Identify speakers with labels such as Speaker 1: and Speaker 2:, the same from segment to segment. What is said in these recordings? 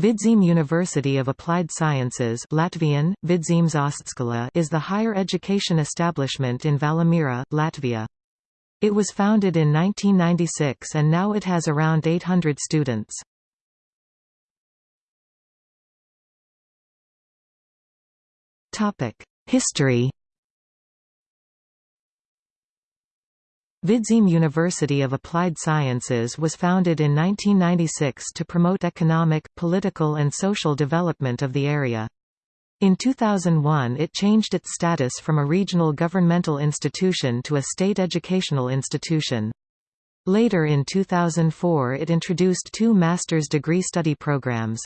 Speaker 1: Vidzeme University of Applied Sciences Latvian, Vidzemes Augstskola is the higher education establishment in Valmiera, Latvia. It was founded in 1996 and now it has around 800 students. History Vidzeme University of Applied Sciences was founded in 1996 to promote economic, political and social development of the area. In 2001 it changed its status from a regional governmental institution to a state educational institution. Later in 2004 it introduced two master's degree study programs.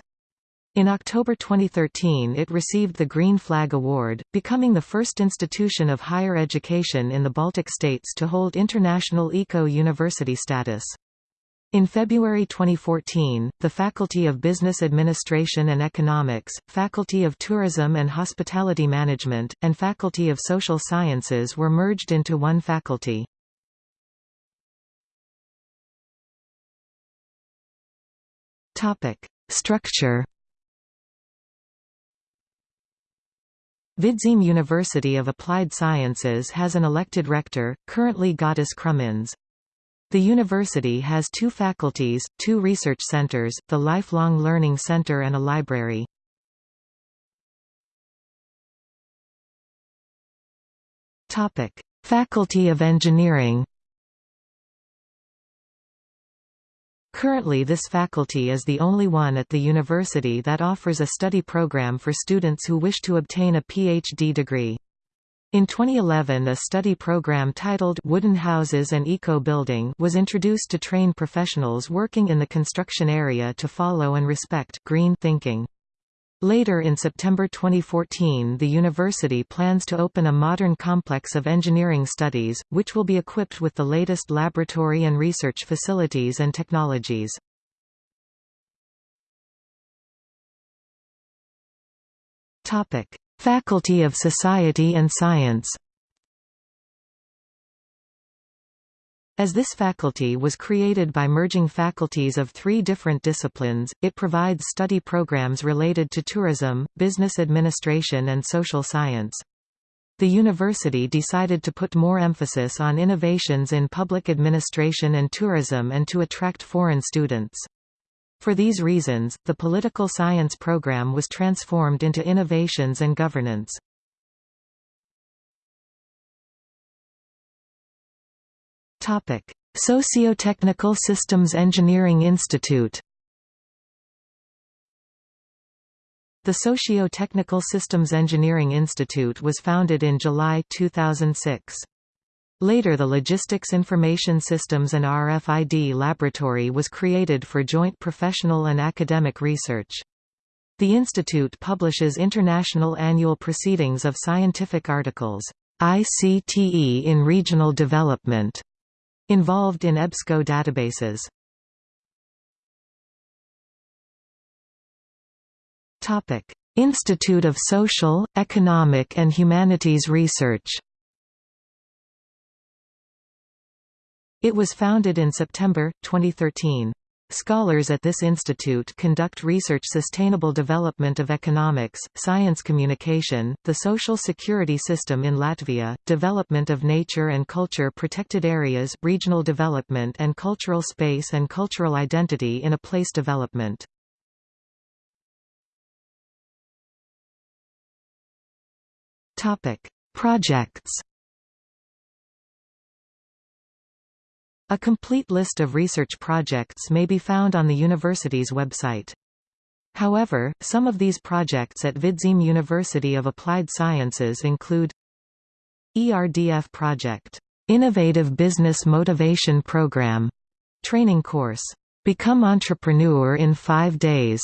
Speaker 1: In October 2013 it received the Green Flag Award, becoming the first institution of higher education in the Baltic states to hold international eco-university status. In February 2014, the Faculty of Business Administration and Economics, Faculty of Tourism and Hospitality Management, and Faculty of Social Sciences were merged into one faculty. Structure Vidzeme University of Applied Sciences has an elected rector, currently Gatis Krumins. The university has two faculties, two research centers, the Lifelong Learning Center and a library. Faculty of Engineering Currently this faculty is the only one at the university that offers a study program for students who wish to obtain a PhD degree. In 2011 a study program titled Wooden Houses and Eco-Building was introduced to train professionals working in the construction area to follow and respect green thinking. Later in September 2014 the university plans to open a modern complex of engineering studies, which will be equipped with the latest laboratory and research facilities and technologies. Faculty of Society and Science As this faculty was created by merging faculties of three different disciplines, it provides study programs related to tourism, business administration and social science. The university decided to put more emphasis on innovations in public administration and tourism and to attract foreign students. For these reasons, the political science program was transformed into innovations and governance. Topic: Socio-Technical Systems Engineering Institute. The Socio-Technical Systems Engineering Institute was founded in July 2006. Later the Logistics Information Systems and RFID Laboratory was created for joint professional and academic research. The institute publishes international annual proceedings of scientific articles, ICTE in Regional Development, Involved in EBSCO databases Topic. Institute of Social, Economic and Humanities Research It was founded in September, 2013. Scholars at this institute conduct research sustainable development of economics, science communication, the social security system in Latvia, development of nature and culture protected areas, regional development and cultural space and cultural identity in a place development. Projects A complete list of research projects may be found on the university's website. However, some of these projects at Vidzeme University of Applied Sciences include ERDF Project, Innovative Business Motivation Program, training course, Become Entrepreneur in 5 Days,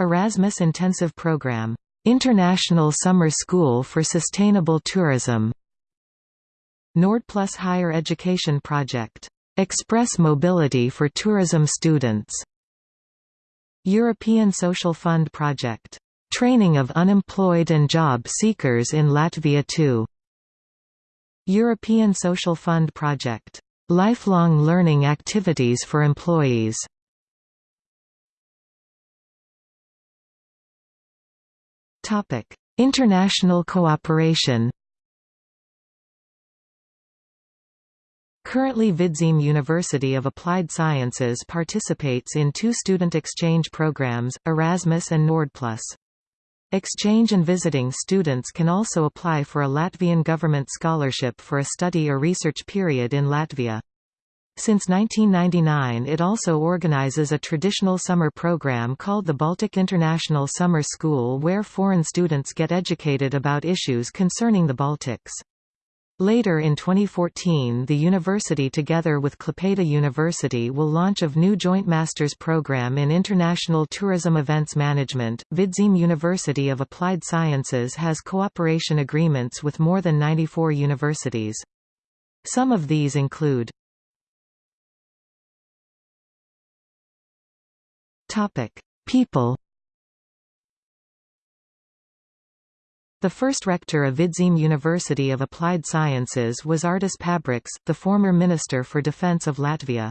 Speaker 1: Erasmus Intensive Program, International Summer School for Sustainable Tourism, NordPlus Higher Education Project. Express Mobility for Tourism Students. European Social Fund Project. Training of unemployed and job seekers in Latvia 2. European Social Fund Project. Lifelong learning activities for employees. Topic: International cooperation Currently Vidzeme University of Applied Sciences participates in two student exchange programs, Erasmus and Nordplus. Exchange and visiting students can also apply for a Latvian government scholarship for a study or research period in Latvia. Since 1999 it also organizes a traditional summer program called the Baltic International Summer School where foreign students get educated about issues concerning the Baltics. Later in 2014 the university together with Klaipėda University will launch a new joint master's program in International Tourism Events Management. Vidzeme University of Applied Sciences has cooperation agreements with more than 94 universities. Some of these include People The first rector of Vidzeme University of Applied Sciences was Artis Pabriks, the former Minister for Defence of Latvia.